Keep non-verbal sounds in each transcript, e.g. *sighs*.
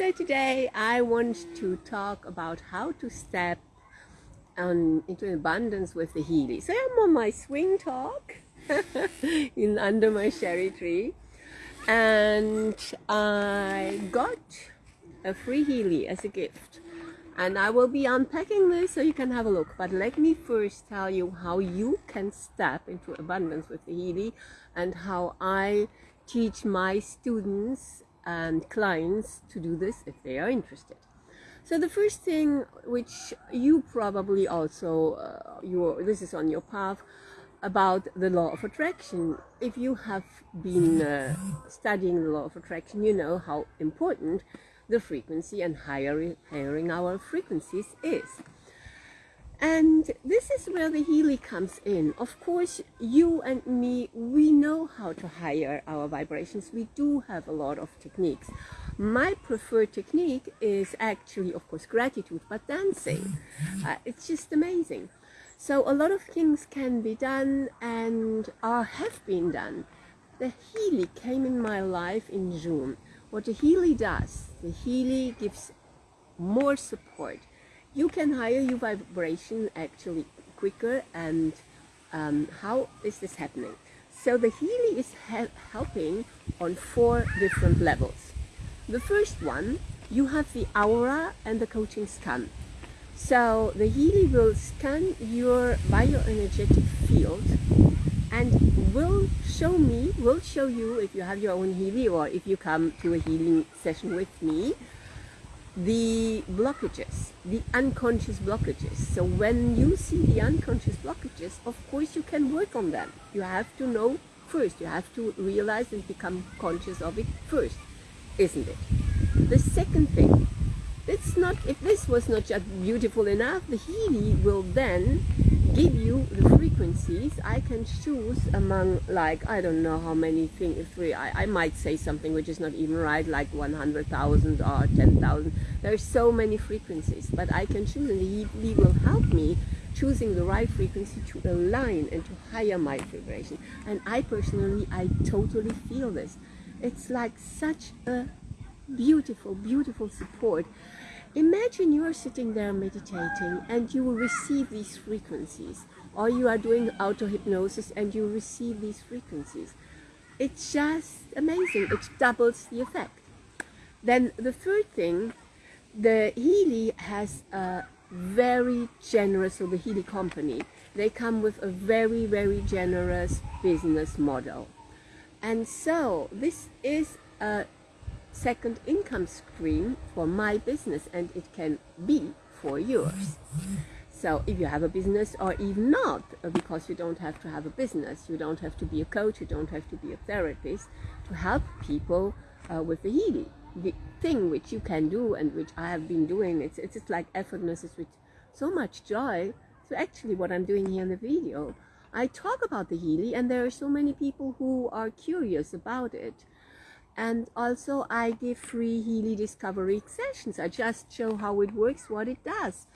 So today I want to talk about how to step on, into abundance with the Healy. So I'm on my swing talk *laughs* in under my cherry tree and I got a free Healy as a gift and I will be unpacking this so you can have a look but let me first tell you how you can step into abundance with the Healy and how I teach my students and clients to do this if they are interested so the first thing which you probably also uh, your this is on your path about the law of attraction. If you have been uh, studying the law of attraction, you know how important the frequency and higher, hiring our frequencies is. And this is where the Healy comes in. Of course, you and me, we know how to higher our vibrations. We do have a lot of techniques. My preferred technique is actually, of course, gratitude, but dancing. *laughs* Uh, it's just amazing. So a lot of things can be done and are have been done. The Healy came in my life in June. What the Healy does, the Healy gives more support. You can higher your vibration actually quicker and um, how is this happening? So the Healy is helping on four different levels. The first one, you have the aura and the coaching scan. So the Healy will scan your bioenergetic field and will show me, will show you if you have your own Healy or if you come to a healing session with me, the blockages, the unconscious blockages. So when you see the unconscious blockages, of course you can work on them. You have to know first, you have to realize and become conscious of it first, isn't it? The second thing it's not if this was not just beautiful enough the Healy will then give you the frequencies I can choose among like I don't know how many things three I, I might say something which is not even right like 100,000 or 10,000 there's so many frequencies but I can choose and the Healy will help me choosing the right frequency to align and to higher my vibration. And I personally I totally feel this. It's like such a beautiful, beautiful support. Imagine you are sitting there meditating and you will receive these frequencies or you are doing auto-hypnosis and you receive these frequencies. It's just amazing. It doubles the effect. Then the third thing, the Healy has a very generous, so the Healy company, they come with a very, very generous business model. And so this is a second income stream for my business and it can be for yours. So if you have a business or even not, because you don't have to have a business, you don't have to be a coach, you don't have to be a therapist to help people uh, with the Healy. The thing which you can do and which I have been doing, it's, it's just like effortless, it's with so much joy. So actually what I'm doing here in the video, I talk about the Healy and there are so many people who are curious about it and also I give free Healy discovery sessions. I just show how it works, what it does.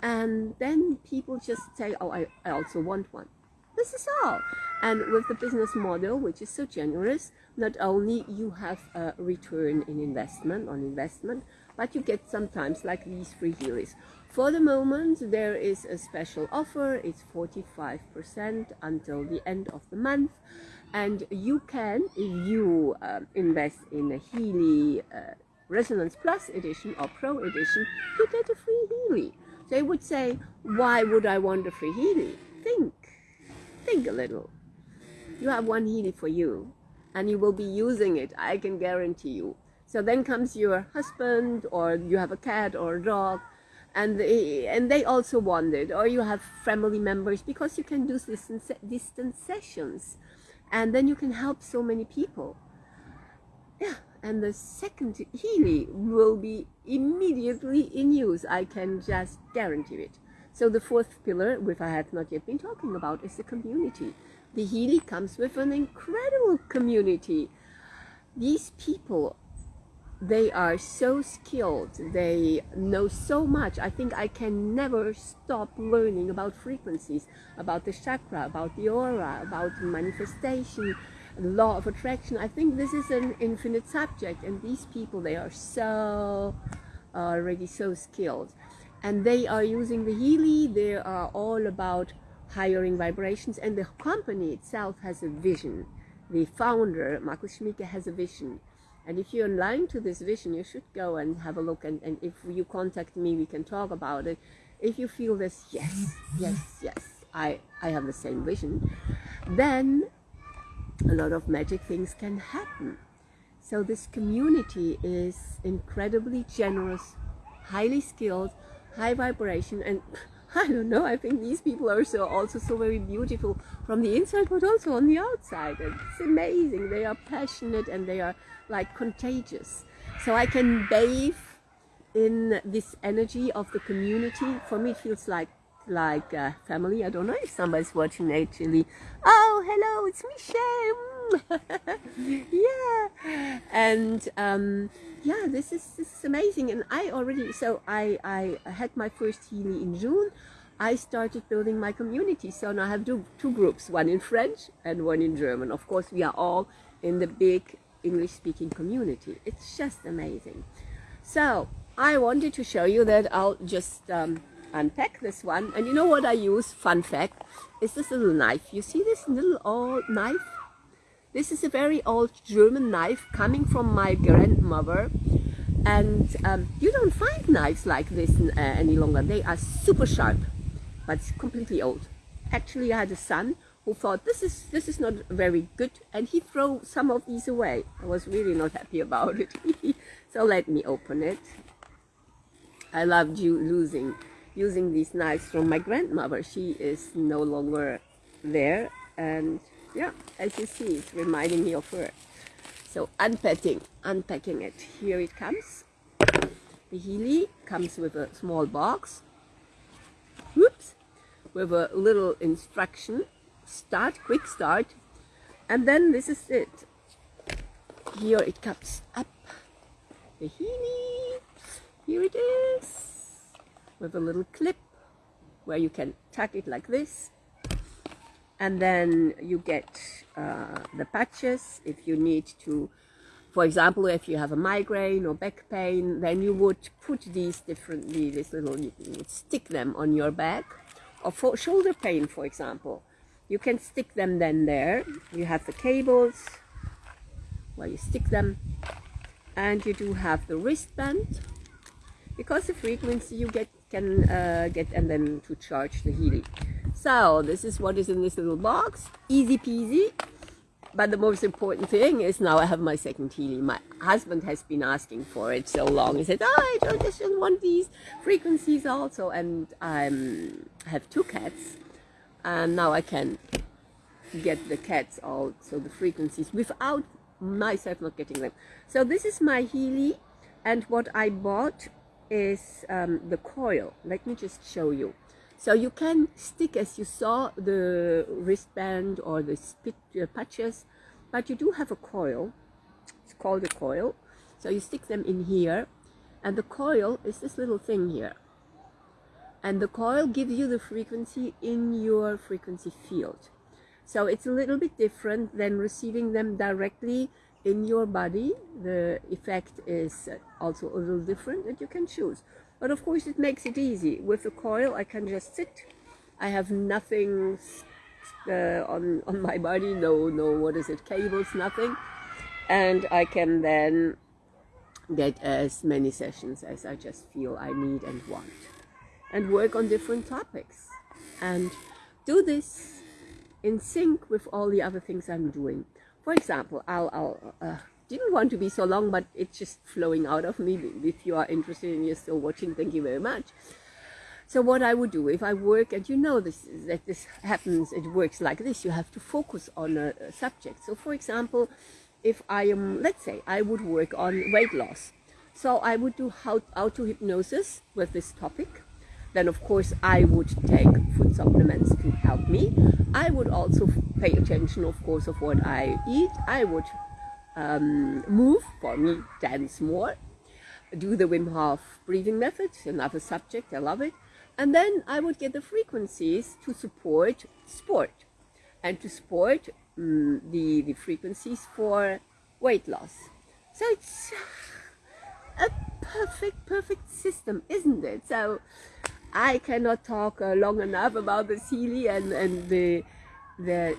And then people just say, oh, I, I also want one. This is all. And with the business model, which is so generous, not only you have a return in investment on investment, but you get sometimes like these free Healys. For the moment, there is a special offer. It's 45% until the end of the month. And you can if you uh, invest in a Healy uh, Resonance Plus edition or Pro edition you get a free Healy. They would say why would I want a free Healy? Think think a little. You have one Healy for you and you will be using it I can guarantee you. So then comes your husband or you have a cat or a dog and they, and they also want it or you have family members because you can do distance, distance sessions. And then you can help so many people. Yeah and the second Healy will be immediately in use I can just guarantee it. So the fourth pillar which I have not yet been talking about is the community. The Healy comes with an incredible community. These people they are so skilled they know so much i think i can never stop learning about frequencies about the chakra about the aura about manifestation law of attraction. I think this is an infinite subject, and these people they are so uh, already so skilled, and they are using the Healy. They are all about hiring vibrations, and the company itself has a vision. The founder, Markus Schmieke, has a vision. And if you're aligned to this vision, you should go and have a look. And, and if you contact me, we can talk about it. If you feel this, yes, yes, yes, I, I have the same vision, then a lot of magic things can happen. So this community is incredibly generous, highly skilled, high vibration, and *laughs* I don't know, I think these people are so also so very beautiful from the inside, but also on the outside. It's amazing. They are passionate and they are like contagious. So I can bathe in this energy of the community. For me, it feels like like uh, family. I don't know if somebody's watching actually. Oh, hello, it's Michelle. *laughs* yeah, and um, yeah, this is this is amazing. And I already so I I had my first Healy in June. I started building my community. So now I have two, two groups, one in French and one in German. Of course, we are all in the big English speaking community. It's just amazing. So I wanted to show you that I'll just um, unpack this one. And you know what I use? Fun fact is this little knife. You see this little old knife? This is a very old German knife coming from my grandmother. And um, you don't find knives like this uh, any longer. They are super sharp, but it's completely old. Actually, I had a son who thought this is this is not very good, and he threw some of these away. I was really not happy about it. *laughs* so let me open it. I loved you losing using these knives from my grandmother. She is no longer there and yeah, as you see, it's reminding me of her. So unpacking, unpacking it. Here it comes. The Healy comes with a small box. Whoops! With a little instruction. Start, quick start. And then this is it. Here it comes up. The Healy. Here it is. With a little clip where you can tuck it like this and then you get uh, the patches. If you need to for example if you have a migraine or back pain then you would put these differently this little you would stick them on your back. Or for shoulder pain for example you can stick them then there. You have the cables where you stick them. And you do have the wristband because the frequency you get can uh, get and then to charge the Healy so this is what is in this little box. Easy peasy. But the most important thing is now I have my second Healy. My husband has been asking for it so long. He said, oh, I just want these frequencies also. And I have two cats. And now I can get the cats out, so the frequencies, without myself not getting them. So this is my Healy. And what I bought is um, the coil. Let me just show you. So you can stick, as you saw, the wristband or the spit uh, patches, but you do have a coil. It's called a coil. So you stick them in here, and the coil is this little thing here. And the coil gives you the frequency in your frequency field. So it's a little bit different than receiving them directly in your body. The effect is also a little different and you can choose. But of course it makes it easy. With the coil I can just sit. I have nothing uh, on, on my body, no, no, what is it, cables, nothing. And I can then get as many sessions as I just feel I need and want. And work on different topics. And do this in sync with all the other things I'm doing. For example, I'll, I'll uh, didn't want to be so long, but it's just flowing out of me. If you are interested and you're still watching, thank you very much. So what I would do if I work, and you know this that this happens, it works like this. You have to focus on a, a subject. So, for example, if I am, let's say, I would work on weight loss. So I would do how auto hypnosis with this topic. Then, of course, I would take food supplements to help me. I would also pay attention, of course, of what I eat. I would um, move, for me, dance more, do the Wim Hof breathing method, another subject, I love it. And then I would get the frequencies to support sport. And to support mm, the, the frequencies for weight loss. So it's *sighs* a perfect, perfect system, isn't it? So I cannot talk uh, long enough about the Healy and, and the, the,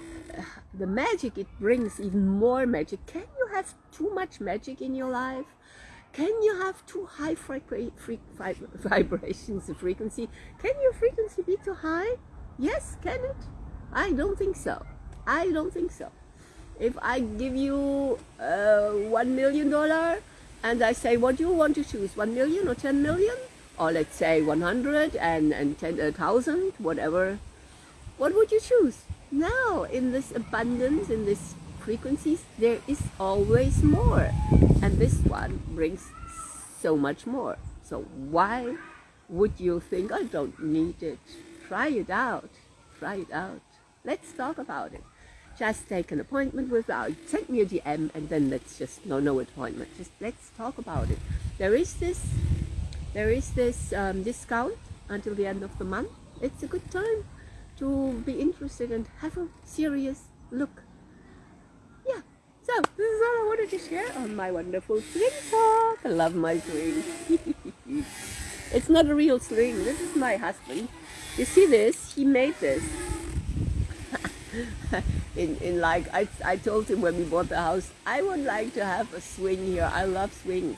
the magic it brings, even more magic. Can you have too much magic in your life? Can you have too high *laughs* vibrations of frequency? Can your frequency be too high? Yes, can it? I don't think so. I don't think so. If I give you uh, one million dollar and I say, what do you want to choose, one million or ten million? Or let's say 100 and, and 10,000, whatever. What would you choose? Now, in this abundance, in this frequencies, there is always more. And this one brings so much more. So why would you think, I don't need it? Try it out. Try it out. Let's talk about it. Just take an appointment with, uh, send me a DM and then let's just, no, no appointment. Just let's talk about it. There is this, there is this um, discount until the end of the month. It's a good time to be interested and have a serious look. Yeah, so this is all I wanted to share on my wonderful swing talk. I love my swing. *laughs* it's not a real swing. This is my husband. You see this? He made this. *laughs* in, in like, I, I told him when we bought the house, I would like to have a swing here. I love swings.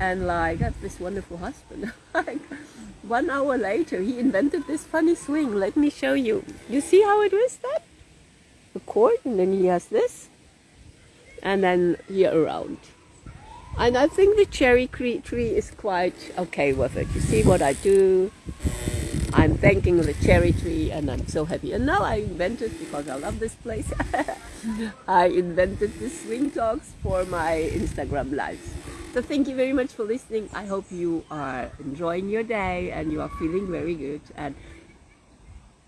And like, I have this wonderful husband. *laughs* one hour later, he invented this funny swing. Let me show you. You see how it was that? The cord, and then he has this. And then here around. And I think the cherry tree is quite okay with it. You see what I do? I'm thanking the cherry tree and I'm so happy. And now I invented, because I love this place, *laughs* I invented the swing talks for my Instagram lives. So thank you very much for listening. I hope you are enjoying your day and you are feeling very good. And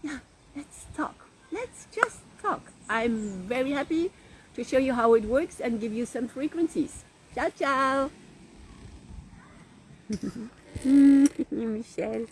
yeah, let's talk. Let's just talk. I'm very happy to show you how it works and give you some frequencies. Ciao, ciao. *laughs* Michelle.